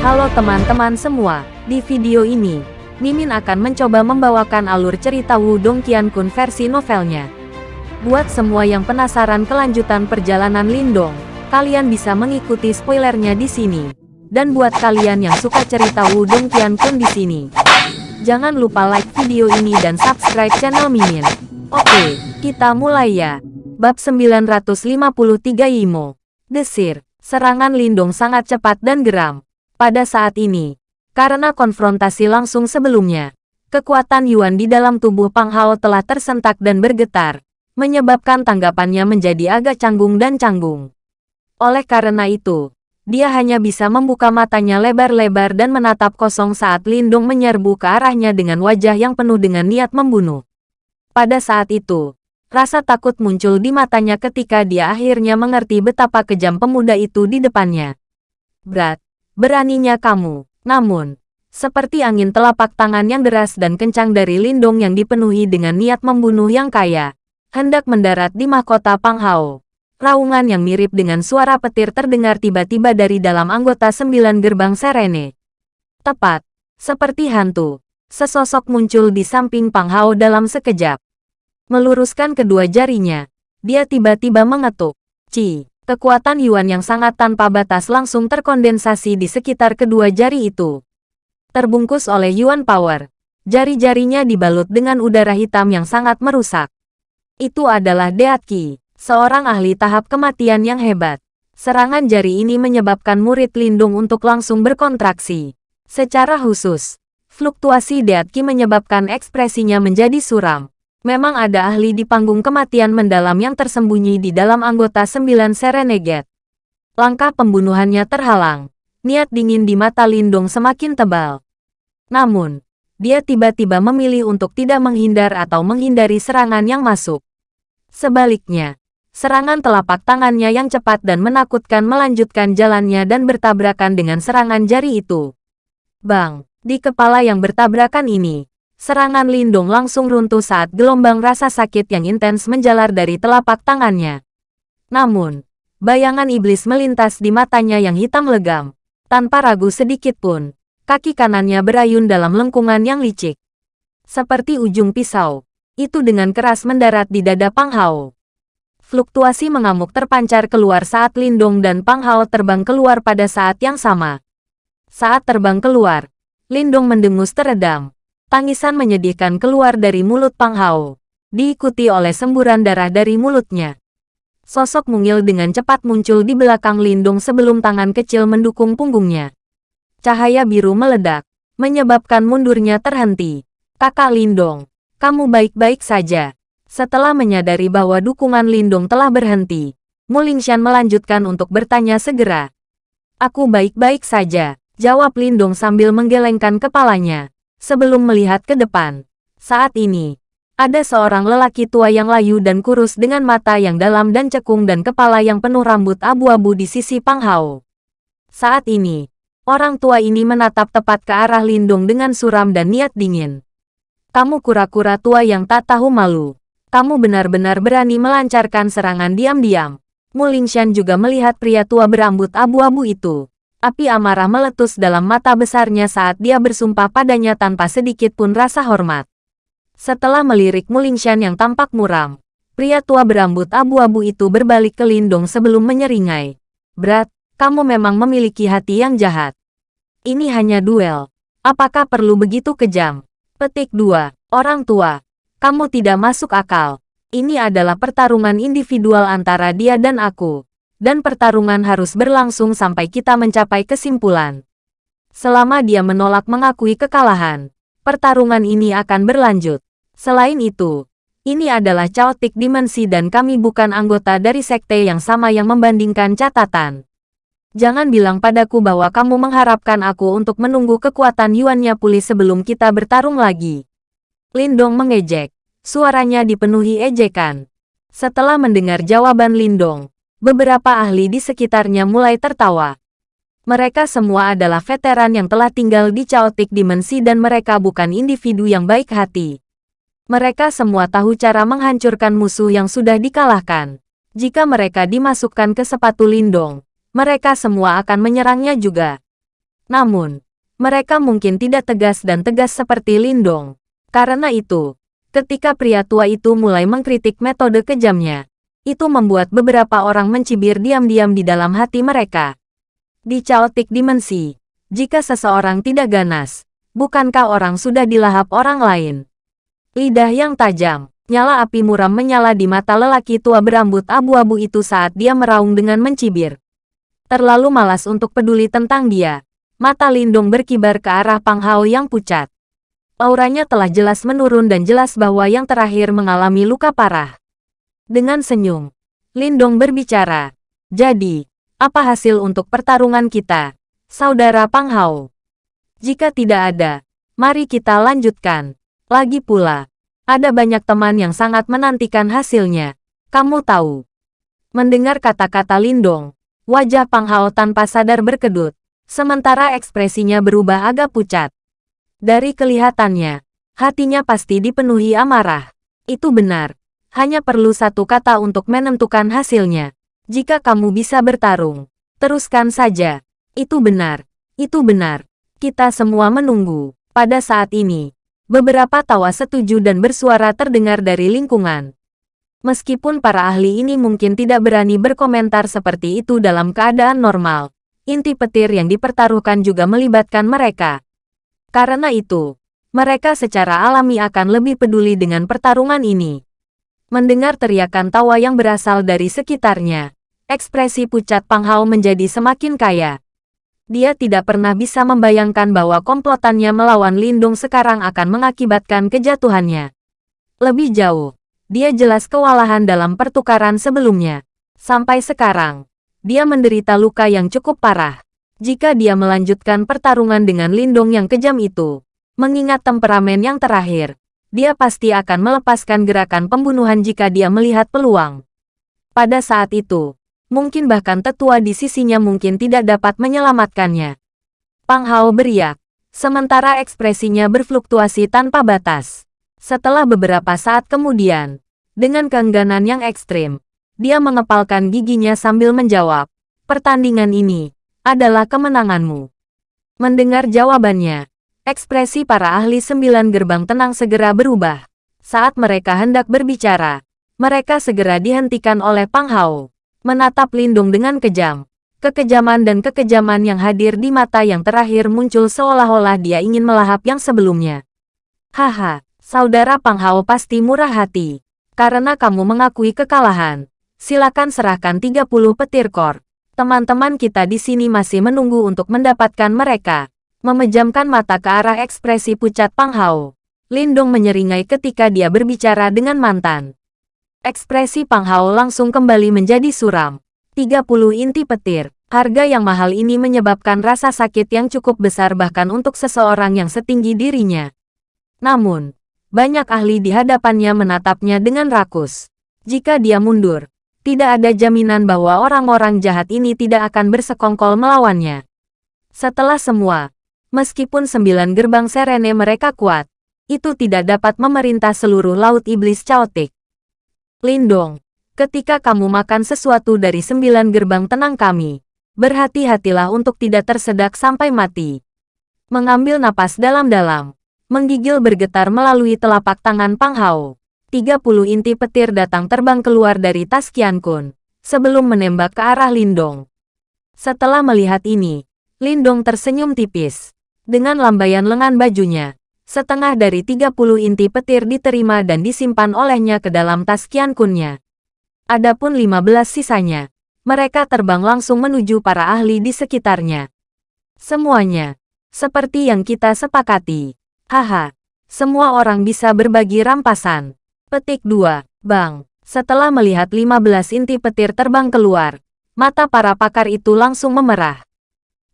Halo teman-teman semua, di video ini, Mimin akan mencoba membawakan alur cerita Wudong Qiankun versi novelnya. Buat semua yang penasaran kelanjutan perjalanan Lindong, kalian bisa mengikuti spoilernya di sini. Dan buat kalian yang suka cerita Wudong Qiankun di sini, jangan lupa like video ini dan subscribe channel Mimin. Oke, kita mulai ya. Bab 953 Yimo. Desir, serangan Lindong sangat cepat dan geram. Pada saat ini, karena konfrontasi langsung sebelumnya, kekuatan Yuan di dalam tubuh Pang Hao telah tersentak dan bergetar, menyebabkan tanggapannya menjadi agak canggung dan canggung. Oleh karena itu, dia hanya bisa membuka matanya lebar-lebar dan menatap kosong saat Lindong menyerbu ke arahnya dengan wajah yang penuh dengan niat membunuh. Pada saat itu, Rasa takut muncul di matanya ketika dia akhirnya mengerti betapa kejam pemuda itu di depannya. Berat, beraninya kamu. Namun, seperti angin telapak tangan yang deras dan kencang dari Lindong yang dipenuhi dengan niat membunuh yang kaya, hendak mendarat di mahkota Pang Hao. Raungan yang mirip dengan suara petir terdengar tiba-tiba dari dalam anggota sembilan gerbang Serene. Tepat, seperti hantu, sesosok muncul di samping Pang Hao dalam sekejap. Meluruskan kedua jarinya, dia tiba-tiba mengetuk. Ci, kekuatan Yuan yang sangat tanpa batas langsung terkondensasi di sekitar kedua jari itu. Terbungkus oleh Yuan Power, jari-jarinya dibalut dengan udara hitam yang sangat merusak. Itu adalah Deat Qi, seorang ahli tahap kematian yang hebat. Serangan jari ini menyebabkan murid lindung untuk langsung berkontraksi. Secara khusus, fluktuasi Deat Qi menyebabkan ekspresinya menjadi suram. Memang ada ahli di panggung kematian mendalam yang tersembunyi di dalam anggota sembilan Serenegate. Langkah pembunuhannya terhalang. Niat dingin di mata Lindong semakin tebal. Namun, dia tiba-tiba memilih untuk tidak menghindar atau menghindari serangan yang masuk. Sebaliknya, serangan telapak tangannya yang cepat dan menakutkan melanjutkan jalannya dan bertabrakan dengan serangan jari itu. Bang, di kepala yang bertabrakan ini, Serangan Lindung langsung runtuh saat gelombang rasa sakit yang intens menjalar dari telapak tangannya. Namun, bayangan iblis melintas di matanya yang hitam legam. Tanpa ragu sedikit pun, kaki kanannya berayun dalam lengkungan yang licik. Seperti ujung pisau, itu dengan keras mendarat di dada Pang Hao. Fluktuasi mengamuk terpancar keluar saat Lindong dan Pang Hao terbang keluar pada saat yang sama. Saat terbang keluar, Lindong mendengus teredam Tangisan menyedihkan keluar dari mulut Pang Hao, diikuti oleh semburan darah dari mulutnya. Sosok mungil dengan cepat muncul di belakang Lindung sebelum tangan kecil mendukung punggungnya. Cahaya biru meledak, menyebabkan mundurnya terhenti. Kakak Lindong, kamu baik-baik saja. Setelah menyadari bahwa dukungan Lindung telah berhenti, Mulingshan melanjutkan untuk bertanya segera. Aku baik-baik saja, jawab Lindung sambil menggelengkan kepalanya sebelum melihat ke depan. Saat ini, ada seorang lelaki tua yang layu dan kurus dengan mata yang dalam dan cekung dan kepala yang penuh rambut abu-abu di sisi Pang Hao. Saat ini, orang tua ini menatap tepat ke arah Lindung dengan suram dan niat dingin. Kamu kura-kura tua yang tak tahu malu. Kamu benar-benar berani melancarkan serangan diam-diam. Mulingshan juga melihat pria tua berambut abu-abu itu. Api amarah meletus dalam mata besarnya saat dia bersumpah padanya tanpa sedikit pun rasa hormat. Setelah melirik Mulingshan yang tampak muram, pria tua berambut abu-abu itu berbalik ke Lindong sebelum menyeringai. Berat, kamu memang memiliki hati yang jahat. Ini hanya duel. Apakah perlu begitu kejam? Petik 2. Orang tua. Kamu tidak masuk akal. Ini adalah pertarungan individual antara dia dan aku dan pertarungan harus berlangsung sampai kita mencapai kesimpulan. Selama dia menolak mengakui kekalahan, pertarungan ini akan berlanjut. Selain itu, ini adalah chaotic dimensi dan kami bukan anggota dari sekte yang sama yang membandingkan catatan. Jangan bilang padaku bahwa kamu mengharapkan aku untuk menunggu kekuatan Yuannya pulih sebelum kita bertarung lagi. Lindong mengejek. Suaranya dipenuhi ejekan. Setelah mendengar jawaban Lindong, beberapa ahli di sekitarnya mulai tertawa. Mereka semua adalah veteran yang telah tinggal di chaotic dimensi dan mereka bukan individu yang baik hati. Mereka semua tahu cara menghancurkan musuh yang sudah dikalahkan. Jika mereka dimasukkan ke sepatu lindung, mereka semua akan menyerangnya juga. Namun, mereka mungkin tidak tegas dan tegas seperti Lindong. Karena itu, ketika pria tua itu mulai mengkritik metode kejamnya, itu membuat beberapa orang mencibir diam-diam di dalam hati mereka. Di caotik dimensi, jika seseorang tidak ganas, bukankah orang sudah dilahap orang lain? Lidah yang tajam, nyala api muram menyala di mata lelaki tua berambut abu-abu itu saat dia meraung dengan mencibir. Terlalu malas untuk peduli tentang dia. Mata Lindung berkibar ke arah Pang Hao yang pucat. Auranya telah jelas menurun dan jelas bahwa yang terakhir mengalami luka parah. Dengan senyum, Lindong berbicara. Jadi, apa hasil untuk pertarungan kita, Saudara Pang Hao? Jika tidak ada, mari kita lanjutkan. Lagi pula, ada banyak teman yang sangat menantikan hasilnya. Kamu tahu. Mendengar kata-kata Lindong, wajah Pang Hao tanpa sadar berkedut, sementara ekspresinya berubah agak pucat. Dari kelihatannya, hatinya pasti dipenuhi amarah. Itu benar. Hanya perlu satu kata untuk menentukan hasilnya. Jika kamu bisa bertarung, teruskan saja. Itu benar. Itu benar. Kita semua menunggu. Pada saat ini, beberapa tawa setuju dan bersuara terdengar dari lingkungan. Meskipun para ahli ini mungkin tidak berani berkomentar seperti itu dalam keadaan normal, inti petir yang dipertaruhkan juga melibatkan mereka. Karena itu, mereka secara alami akan lebih peduli dengan pertarungan ini. Mendengar teriakan tawa yang berasal dari sekitarnya, ekspresi pucat Pang Hao menjadi semakin kaya. Dia tidak pernah bisa membayangkan bahwa komplotannya melawan Lindung sekarang akan mengakibatkan kejatuhannya. Lebih jauh, dia jelas kewalahan dalam pertukaran sebelumnya. Sampai sekarang, dia menderita luka yang cukup parah. Jika dia melanjutkan pertarungan dengan Lindung yang kejam itu, mengingat temperamen yang terakhir, dia pasti akan melepaskan gerakan pembunuhan jika dia melihat peluang. Pada saat itu, mungkin bahkan tetua di sisinya mungkin tidak dapat menyelamatkannya. Pang Hao beriak, sementara ekspresinya berfluktuasi tanpa batas. Setelah beberapa saat kemudian, dengan keengganan yang ekstrim, dia mengepalkan giginya sambil menjawab, pertandingan ini adalah kemenanganmu. Mendengar jawabannya, Ekspresi para ahli sembilan gerbang tenang segera berubah. Saat mereka hendak berbicara, mereka segera dihentikan oleh Pang Hao. Menatap Lindung dengan kejam. Kekejaman dan kekejaman yang hadir di mata yang terakhir muncul seolah-olah dia ingin melahap yang sebelumnya. Haha, saudara Pang Hao pasti murah hati. Karena kamu mengakui kekalahan, silakan serahkan 30 petir kor. Teman-teman kita di sini masih menunggu untuk mendapatkan mereka. Memejamkan mata ke arah ekspresi pucat Pang Hao. Lindong menyeringai ketika dia berbicara dengan mantan. Ekspresi Pang Hao langsung kembali menjadi suram. 30 inti petir. Harga yang mahal ini menyebabkan rasa sakit yang cukup besar bahkan untuk seseorang yang setinggi dirinya. Namun, banyak ahli di hadapannya menatapnya dengan rakus. Jika dia mundur, tidak ada jaminan bahwa orang-orang jahat ini tidak akan bersekongkol melawannya. Setelah semua, Meskipun sembilan gerbang serene mereka kuat, itu tidak dapat memerintah seluruh laut iblis caotik. Lindong, ketika kamu makan sesuatu dari sembilan gerbang tenang kami, berhati-hatilah untuk tidak tersedak sampai mati. Mengambil napas dalam-dalam, menggigil bergetar melalui telapak tangan Pang Hao. 30 inti petir datang terbang keluar dari tas Kian Kun, sebelum menembak ke arah Lindong. Setelah melihat ini, Lindong tersenyum tipis. Dengan lambaian lengan bajunya, setengah dari 30 inti petir diterima dan disimpan olehnya ke dalam tas Kian Kunnya. Adapun 15 sisanya, mereka terbang langsung menuju para ahli di sekitarnya. Semuanya, seperti yang kita sepakati. Haha, semua orang bisa berbagi rampasan. Petik 2, Bang. Setelah melihat 15 inti petir terbang keluar, mata para pakar itu langsung memerah.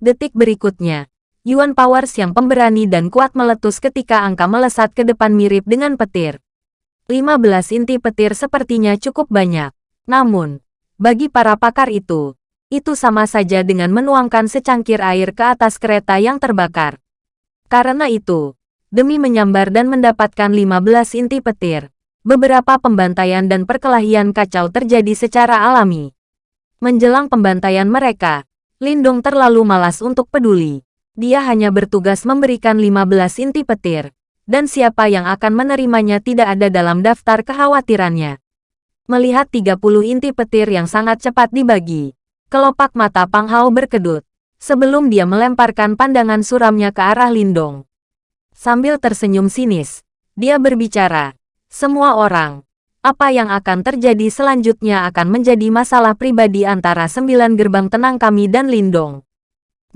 Detik berikutnya, Yuan Powers yang pemberani dan kuat meletus ketika angka melesat ke depan mirip dengan petir. 15 inti petir sepertinya cukup banyak. Namun, bagi para pakar itu, itu sama saja dengan menuangkan secangkir air ke atas kereta yang terbakar. Karena itu, demi menyambar dan mendapatkan 15 inti petir, beberapa pembantaian dan perkelahian kacau terjadi secara alami. Menjelang pembantaian mereka, Lindong terlalu malas untuk peduli. Dia hanya bertugas memberikan 15 inti petir, dan siapa yang akan menerimanya tidak ada dalam daftar kekhawatirannya. Melihat 30 inti petir yang sangat cepat dibagi, kelopak mata Pang Hao berkedut, sebelum dia melemparkan pandangan suramnya ke arah Lindong. Sambil tersenyum sinis, dia berbicara, semua orang, apa yang akan terjadi selanjutnya akan menjadi masalah pribadi antara sembilan gerbang tenang kami dan Lindong.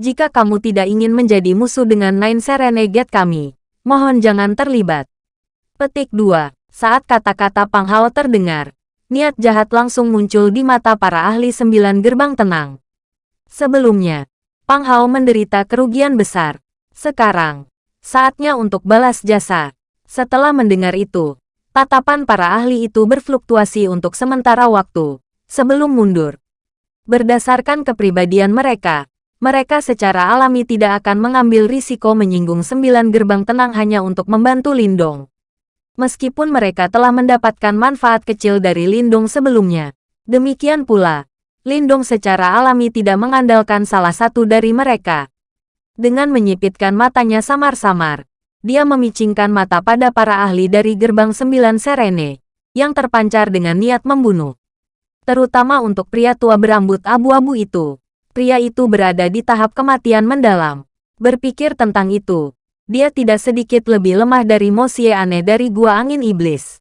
Jika kamu tidak ingin menjadi musuh dengan Nine Serenegate kami, Mohon jangan terlibat. Petik 2. Saat kata-kata Pang Hao terdengar, niat jahat langsung muncul di mata para ahli sembilan gerbang tenang. Sebelumnya, Pang Hao menderita kerugian besar. Sekarang, saatnya untuk balas jasa. Setelah mendengar itu, tatapan para ahli itu berfluktuasi untuk sementara waktu, sebelum mundur. Berdasarkan kepribadian mereka, mereka secara alami tidak akan mengambil risiko menyinggung sembilan gerbang tenang hanya untuk membantu Lindong. Meskipun mereka telah mendapatkan manfaat kecil dari Lindong sebelumnya. Demikian pula, Lindong secara alami tidak mengandalkan salah satu dari mereka. Dengan menyipitkan matanya samar-samar, dia memicingkan mata pada para ahli dari gerbang sembilan Serene, yang terpancar dengan niat membunuh. Terutama untuk pria tua berambut abu-abu itu pria itu berada di tahap kematian mendalam. Berpikir tentang itu, dia tidak sedikit lebih lemah dari Mosie aneh dari Gua Angin Iblis.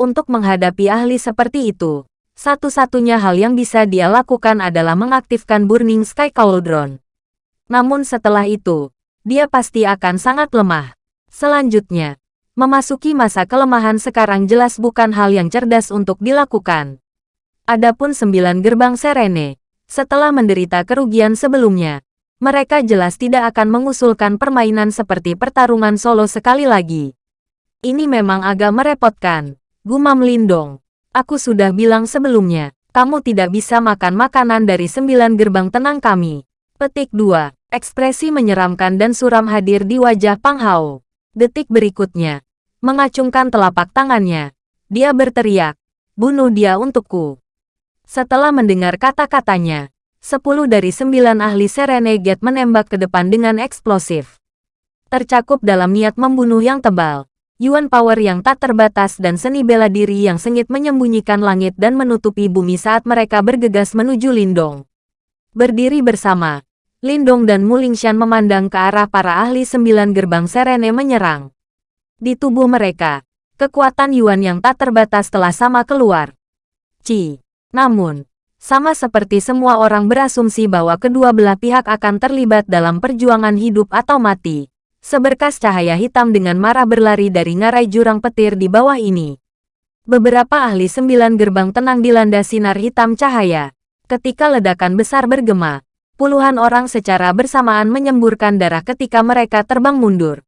Untuk menghadapi ahli seperti itu, satu-satunya hal yang bisa dia lakukan adalah mengaktifkan Burning Sky Cauldron. Namun setelah itu, dia pasti akan sangat lemah. Selanjutnya, memasuki masa kelemahan sekarang jelas bukan hal yang cerdas untuk dilakukan. Adapun sembilan gerbang Serene, setelah menderita kerugian sebelumnya, mereka jelas tidak akan mengusulkan permainan seperti pertarungan solo sekali lagi. Ini memang agak merepotkan. Gumam Lindong. Aku sudah bilang sebelumnya, kamu tidak bisa makan makanan dari sembilan gerbang tenang kami. Petik 2. Ekspresi menyeramkan dan suram hadir di wajah Pang Hao. Detik berikutnya, mengacungkan telapak tangannya, dia berteriak, bunuh dia untukku. Setelah mendengar kata-katanya, sepuluh dari sembilan ahli Serenegate menembak ke depan dengan eksplosif. Tercakup dalam niat membunuh yang tebal, Yuan Power yang tak terbatas dan seni bela diri yang sengit menyembunyikan langit dan menutupi bumi saat mereka bergegas menuju Lindong. Berdiri bersama, Lindong dan Mulingshan memandang ke arah para ahli sembilan gerbang Serene menyerang. Di tubuh mereka, kekuatan Yuan yang tak terbatas telah sama keluar. Ci. Namun, sama seperti semua orang berasumsi bahwa kedua belah pihak akan terlibat dalam perjuangan hidup atau mati. Seberkas cahaya hitam dengan marah berlari dari ngarai jurang petir di bawah ini. Beberapa ahli sembilan gerbang tenang dilanda sinar hitam cahaya. Ketika ledakan besar bergema, puluhan orang secara bersamaan menyemburkan darah ketika mereka terbang mundur.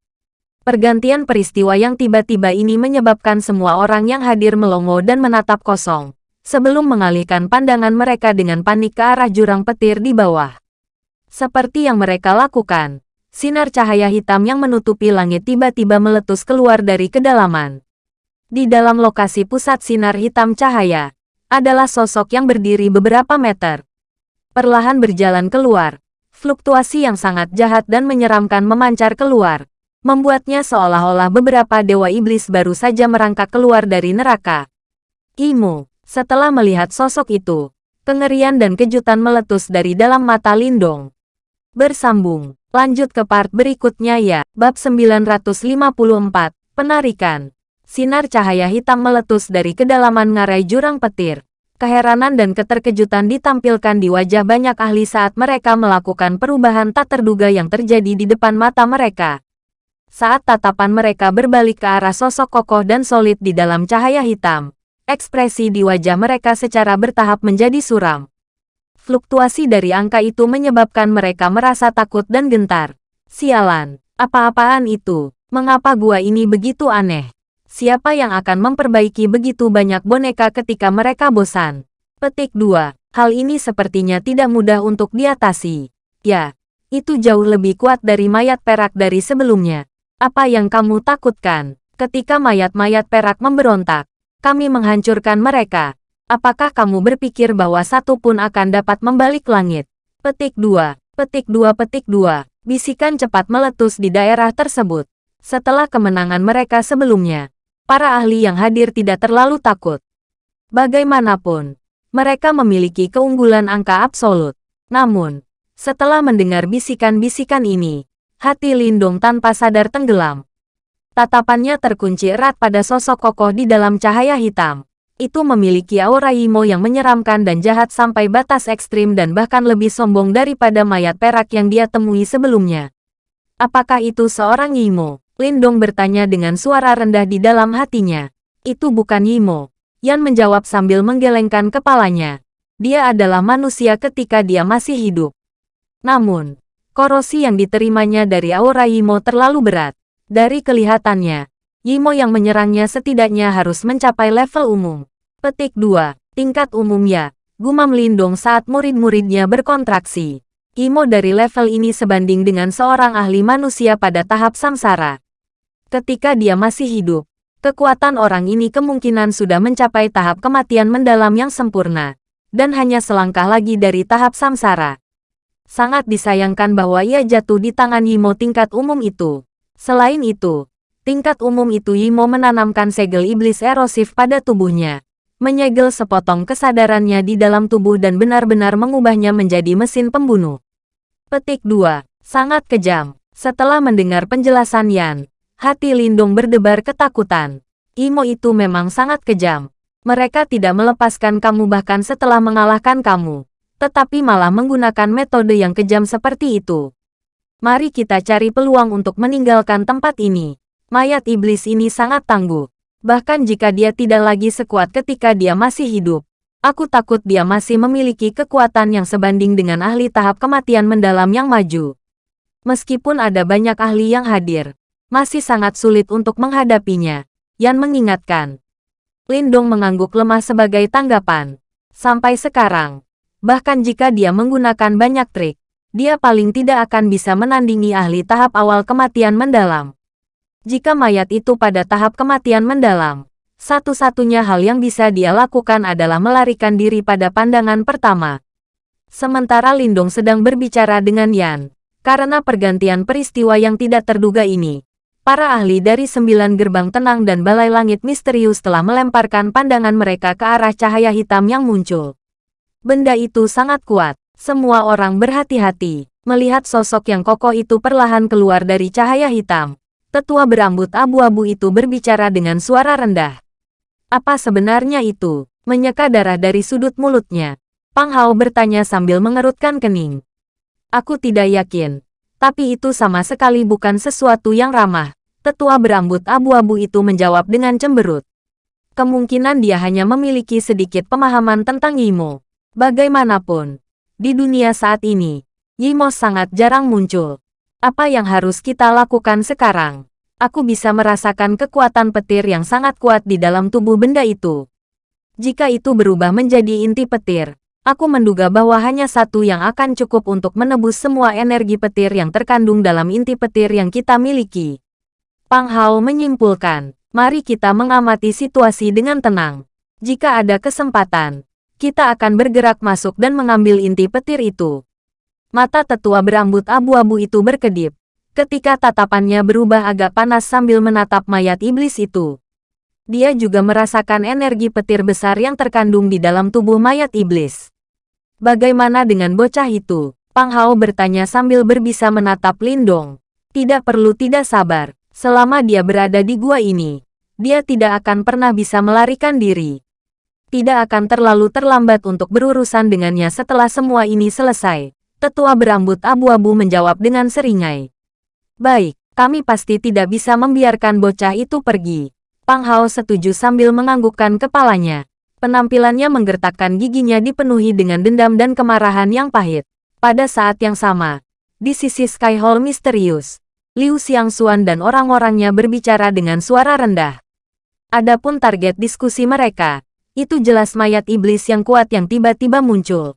Pergantian peristiwa yang tiba-tiba ini menyebabkan semua orang yang hadir melongo dan menatap kosong sebelum mengalihkan pandangan mereka dengan panik ke arah jurang petir di bawah. Seperti yang mereka lakukan, sinar cahaya hitam yang menutupi langit tiba-tiba meletus keluar dari kedalaman. Di dalam lokasi pusat sinar hitam cahaya, adalah sosok yang berdiri beberapa meter. Perlahan berjalan keluar, fluktuasi yang sangat jahat dan menyeramkan memancar keluar, membuatnya seolah-olah beberapa dewa iblis baru saja merangkak keluar dari neraka. Imu, setelah melihat sosok itu, kengerian dan kejutan meletus dari dalam mata Lindong. Bersambung, lanjut ke part berikutnya ya. Bab 954, Penarikan. Sinar cahaya hitam meletus dari kedalaman ngarai jurang petir. Keheranan dan keterkejutan ditampilkan di wajah banyak ahli saat mereka melakukan perubahan tak terduga yang terjadi di depan mata mereka. Saat tatapan mereka berbalik ke arah sosok kokoh dan solid di dalam cahaya hitam, Ekspresi di wajah mereka secara bertahap menjadi suram. Fluktuasi dari angka itu menyebabkan mereka merasa takut dan gentar. Sialan, apa-apaan itu? Mengapa gua ini begitu aneh? Siapa yang akan memperbaiki begitu banyak boneka ketika mereka bosan? Petik 2. Hal ini sepertinya tidak mudah untuk diatasi. Ya, itu jauh lebih kuat dari mayat perak dari sebelumnya. Apa yang kamu takutkan? Ketika mayat-mayat perak memberontak, kami menghancurkan mereka. Apakah kamu berpikir bahwa satu pun akan dapat membalik langit? Petik 2. Petik 2 Petik 2. Bisikan cepat meletus di daerah tersebut. Setelah kemenangan mereka sebelumnya, para ahli yang hadir tidak terlalu takut. Bagaimanapun, mereka memiliki keunggulan angka absolut. Namun, setelah mendengar bisikan-bisikan ini, hati Lindong tanpa sadar tenggelam. Tatapannya terkunci erat pada sosok kokoh di dalam cahaya hitam. Itu memiliki aura Imo yang menyeramkan dan jahat sampai batas ekstrim dan bahkan lebih sombong daripada mayat perak yang dia temui sebelumnya. Apakah itu seorang Imo? Lindong bertanya dengan suara rendah di dalam hatinya. Itu bukan Imo. Yan menjawab sambil menggelengkan kepalanya. Dia adalah manusia ketika dia masih hidup. Namun, korosi yang diterimanya dari aura Yimo terlalu berat. Dari kelihatannya, Yimo yang menyerangnya setidaknya harus mencapai level umum. Petik 2. Tingkat umum ya. Gumam Lindong saat murid-muridnya berkontraksi. Yimo dari level ini sebanding dengan seorang ahli manusia pada tahap samsara. Ketika dia masih hidup, kekuatan orang ini kemungkinan sudah mencapai tahap kematian mendalam yang sempurna, dan hanya selangkah lagi dari tahap samsara. Sangat disayangkan bahwa ia jatuh di tangan Yimo tingkat umum itu. Selain itu, tingkat umum itu Yimo menanamkan segel iblis erosif pada tubuhnya. Menyegel sepotong kesadarannya di dalam tubuh dan benar-benar mengubahnya menjadi mesin pembunuh. Petik 2. Sangat kejam. Setelah mendengar penjelasan Yan, hati Lindung berdebar ketakutan. Imo itu memang sangat kejam. Mereka tidak melepaskan kamu bahkan setelah mengalahkan kamu tetapi malah menggunakan metode yang kejam seperti itu. Mari kita cari peluang untuk meninggalkan tempat ini. Mayat iblis ini sangat tangguh. Bahkan jika dia tidak lagi sekuat ketika dia masih hidup, aku takut dia masih memiliki kekuatan yang sebanding dengan ahli tahap kematian mendalam yang maju. Meskipun ada banyak ahli yang hadir, masih sangat sulit untuk menghadapinya. Yan mengingatkan. Lindong mengangguk lemah sebagai tanggapan. Sampai sekarang, Bahkan jika dia menggunakan banyak trik, dia paling tidak akan bisa menandingi ahli tahap awal kematian mendalam. Jika mayat itu pada tahap kematian mendalam, satu-satunya hal yang bisa dia lakukan adalah melarikan diri pada pandangan pertama. Sementara Lindong sedang berbicara dengan Yan, karena pergantian peristiwa yang tidak terduga ini, para ahli dari sembilan gerbang tenang dan balai langit misterius telah melemparkan pandangan mereka ke arah cahaya hitam yang muncul. Benda itu sangat kuat. Semua orang berhati-hati. Melihat sosok yang kokoh itu perlahan keluar dari cahaya hitam. Tetua berambut abu-abu itu berbicara dengan suara rendah. Apa sebenarnya itu? Menyeka darah dari sudut mulutnya. Pang Hao bertanya sambil mengerutkan kening. Aku tidak yakin. Tapi itu sama sekali bukan sesuatu yang ramah. Tetua berambut abu-abu itu menjawab dengan cemberut. Kemungkinan dia hanya memiliki sedikit pemahaman tentang Yimo. Bagaimanapun, di dunia saat ini, Yimos sangat jarang muncul. Apa yang harus kita lakukan sekarang? Aku bisa merasakan kekuatan petir yang sangat kuat di dalam tubuh benda itu. Jika itu berubah menjadi inti petir, aku menduga bahwa hanya satu yang akan cukup untuk menebus semua energi petir yang terkandung dalam inti petir yang kita miliki. Pang Hao menyimpulkan, mari kita mengamati situasi dengan tenang. Jika ada kesempatan, kita akan bergerak masuk dan mengambil inti petir itu. Mata tetua berambut abu-abu itu berkedip, ketika tatapannya berubah agak panas sambil menatap mayat iblis itu. Dia juga merasakan energi petir besar yang terkandung di dalam tubuh mayat iblis. Bagaimana dengan bocah itu? Pang Hao bertanya sambil berbisa menatap Lindong. Tidak perlu tidak sabar, selama dia berada di gua ini, dia tidak akan pernah bisa melarikan diri tidak akan terlalu terlambat untuk berurusan dengannya setelah semua ini selesai. Tetua berambut abu-abu menjawab dengan seringai. Baik, kami pasti tidak bisa membiarkan bocah itu pergi. Pang Hao setuju sambil menganggukkan kepalanya. Penampilannya menggertakkan giginya dipenuhi dengan dendam dan kemarahan yang pahit. Pada saat yang sama, di sisi Sky Hall misterius, Liu Xiangxuan dan orang-orangnya berbicara dengan suara rendah. Adapun target diskusi mereka, itu jelas mayat iblis yang kuat yang tiba-tiba muncul.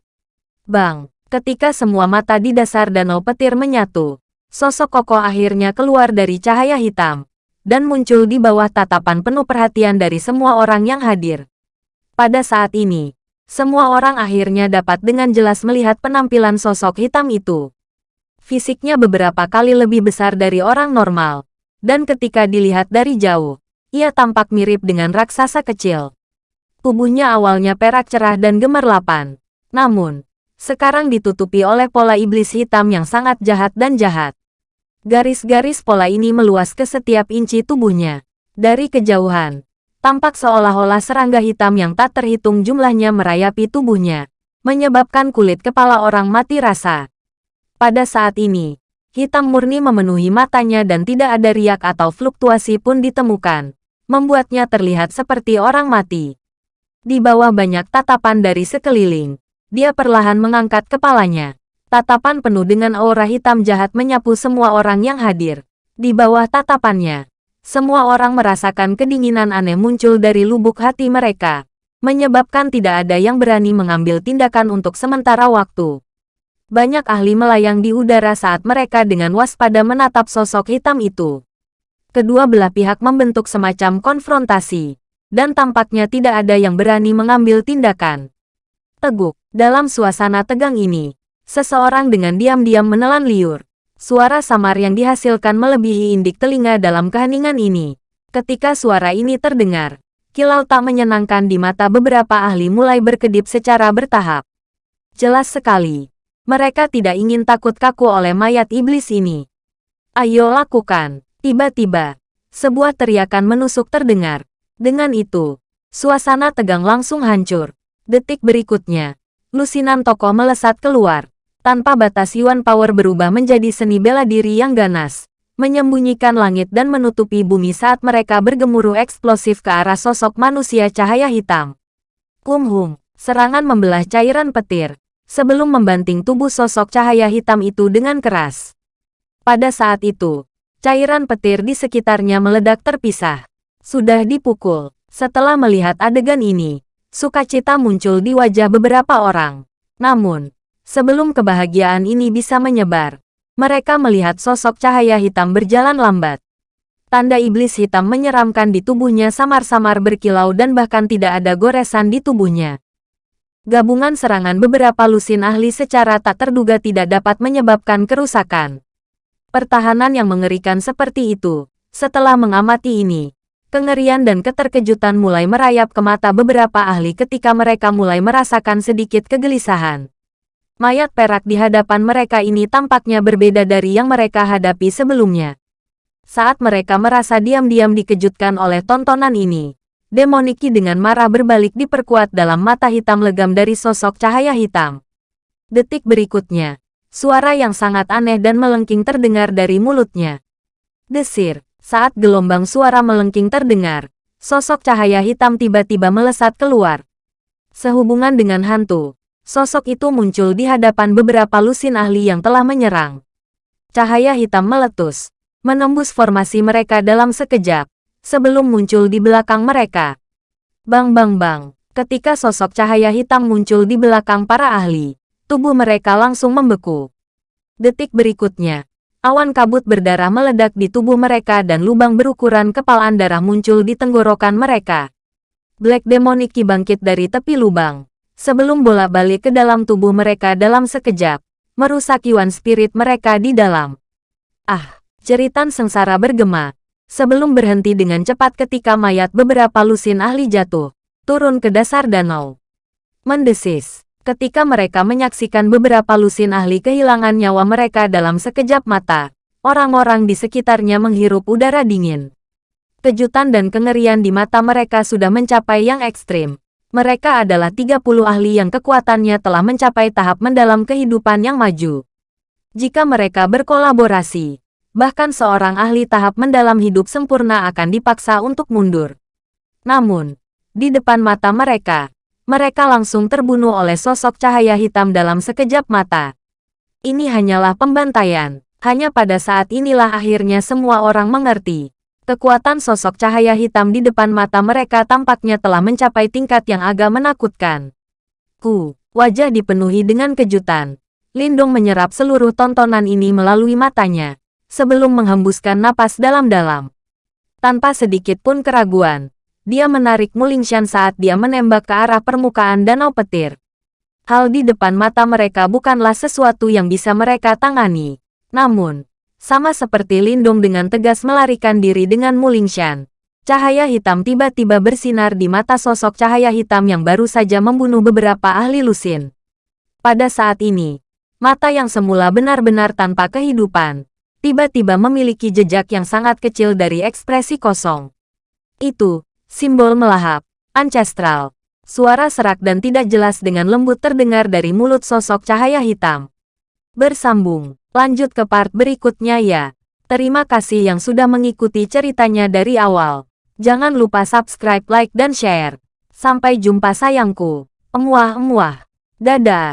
Bang, ketika semua mata di dasar danau petir menyatu, sosok kokoh akhirnya keluar dari cahaya hitam, dan muncul di bawah tatapan penuh perhatian dari semua orang yang hadir. Pada saat ini, semua orang akhirnya dapat dengan jelas melihat penampilan sosok hitam itu. Fisiknya beberapa kali lebih besar dari orang normal. Dan ketika dilihat dari jauh, ia tampak mirip dengan raksasa kecil. Tubuhnya awalnya perak cerah dan gemerlapan. Namun, sekarang ditutupi oleh pola iblis hitam yang sangat jahat dan jahat. Garis-garis pola ini meluas ke setiap inci tubuhnya. Dari kejauhan, tampak seolah-olah serangga hitam yang tak terhitung jumlahnya merayapi tubuhnya, menyebabkan kulit kepala orang mati rasa. Pada saat ini, hitam murni memenuhi matanya dan tidak ada riak atau fluktuasi pun ditemukan, membuatnya terlihat seperti orang mati. Di bawah banyak tatapan dari sekeliling, dia perlahan mengangkat kepalanya. Tatapan penuh dengan aura hitam jahat menyapu semua orang yang hadir. Di bawah tatapannya, semua orang merasakan kedinginan aneh muncul dari lubuk hati mereka, menyebabkan tidak ada yang berani mengambil tindakan untuk sementara waktu. Banyak ahli melayang di udara saat mereka dengan waspada menatap sosok hitam itu. Kedua belah pihak membentuk semacam konfrontasi, dan tampaknya tidak ada yang berani mengambil tindakan. Teguk, dalam suasana tegang ini, seseorang dengan diam-diam menelan liur. Suara samar yang dihasilkan melebihi indik telinga dalam keheningan ini. Ketika suara ini terdengar, kilau tak menyenangkan di mata beberapa ahli mulai berkedip secara bertahap. Jelas sekali, mereka tidak ingin takut kaku oleh mayat iblis ini. Ayo lakukan. Tiba-tiba, sebuah teriakan menusuk terdengar. Dengan itu, suasana tegang langsung hancur. Detik berikutnya, lusinan tokoh melesat keluar tanpa batas Yuan Power berubah menjadi seni bela diri yang ganas, menyembunyikan langit dan menutupi bumi saat mereka bergemuruh eksplosif ke arah sosok manusia cahaya hitam. Kum serangan membelah cairan petir, sebelum membanting tubuh sosok cahaya hitam itu dengan keras. Pada saat itu, cairan petir di sekitarnya meledak terpisah. Sudah dipukul. Setelah melihat adegan ini, sukacita muncul di wajah beberapa orang. Namun, Sebelum kebahagiaan ini bisa menyebar, mereka melihat sosok cahaya hitam berjalan lambat. Tanda iblis hitam menyeramkan di tubuhnya samar-samar berkilau dan bahkan tidak ada goresan di tubuhnya. Gabungan serangan beberapa lusin ahli secara tak terduga tidak dapat menyebabkan kerusakan. Pertahanan yang mengerikan seperti itu, setelah mengamati ini, kengerian dan keterkejutan mulai merayap ke mata beberapa ahli ketika mereka mulai merasakan sedikit kegelisahan. Mayat perak di hadapan mereka ini tampaknya berbeda dari yang mereka hadapi sebelumnya. Saat mereka merasa diam-diam dikejutkan oleh tontonan ini, Demoniki dengan marah berbalik diperkuat dalam mata hitam legam dari sosok cahaya hitam. Detik berikutnya, suara yang sangat aneh dan melengking terdengar dari mulutnya. Desir, saat gelombang suara melengking terdengar, sosok cahaya hitam tiba-tiba melesat keluar. Sehubungan dengan hantu, Sosok itu muncul di hadapan beberapa lusin ahli yang telah menyerang. Cahaya hitam meletus, menembus formasi mereka dalam sekejap, sebelum muncul di belakang mereka. Bang bang bang, ketika sosok cahaya hitam muncul di belakang para ahli, tubuh mereka langsung membeku. Detik berikutnya, awan kabut berdarah meledak di tubuh mereka dan lubang berukuran kepalaan darah muncul di tenggorokan mereka. Black Demoniki bangkit dari tepi lubang, sebelum bola balik ke dalam tubuh mereka dalam sekejap, merusak Yuan spirit mereka di dalam. Ah, jeritan sengsara bergema, sebelum berhenti dengan cepat ketika mayat beberapa lusin ahli jatuh, turun ke dasar danau. Mendesis, ketika mereka menyaksikan beberapa lusin ahli kehilangan nyawa mereka dalam sekejap mata, orang-orang di sekitarnya menghirup udara dingin. Kejutan dan kengerian di mata mereka sudah mencapai yang ekstrim. Mereka adalah 30 ahli yang kekuatannya telah mencapai tahap mendalam kehidupan yang maju. Jika mereka berkolaborasi, bahkan seorang ahli tahap mendalam hidup sempurna akan dipaksa untuk mundur. Namun, di depan mata mereka, mereka langsung terbunuh oleh sosok cahaya hitam dalam sekejap mata. Ini hanyalah pembantaian. Hanya pada saat inilah akhirnya semua orang mengerti Kekuatan sosok cahaya hitam di depan mata mereka tampaknya telah mencapai tingkat yang agak menakutkan. Ku, wajah dipenuhi dengan kejutan. Lindung menyerap seluruh tontonan ini melalui matanya, sebelum menghembuskan napas dalam-dalam. Tanpa sedikit pun keraguan, dia menarik Mulingshan saat dia menembak ke arah permukaan danau petir. Hal di depan mata mereka bukanlah sesuatu yang bisa mereka tangani. Namun, sama seperti Lindong dengan tegas melarikan diri dengan Mulingshan. Cahaya hitam tiba-tiba bersinar di mata sosok cahaya hitam yang baru saja membunuh beberapa ahli lusin. Pada saat ini, mata yang semula benar-benar tanpa kehidupan, tiba-tiba memiliki jejak yang sangat kecil dari ekspresi kosong. Itu, simbol melahap, ancestral. Suara serak dan tidak jelas dengan lembut terdengar dari mulut sosok cahaya hitam. Bersambung, lanjut ke part berikutnya ya. Terima kasih yang sudah mengikuti ceritanya dari awal. Jangan lupa subscribe, like, dan share. Sampai jumpa sayangku. Emuah-emuah. Dadah.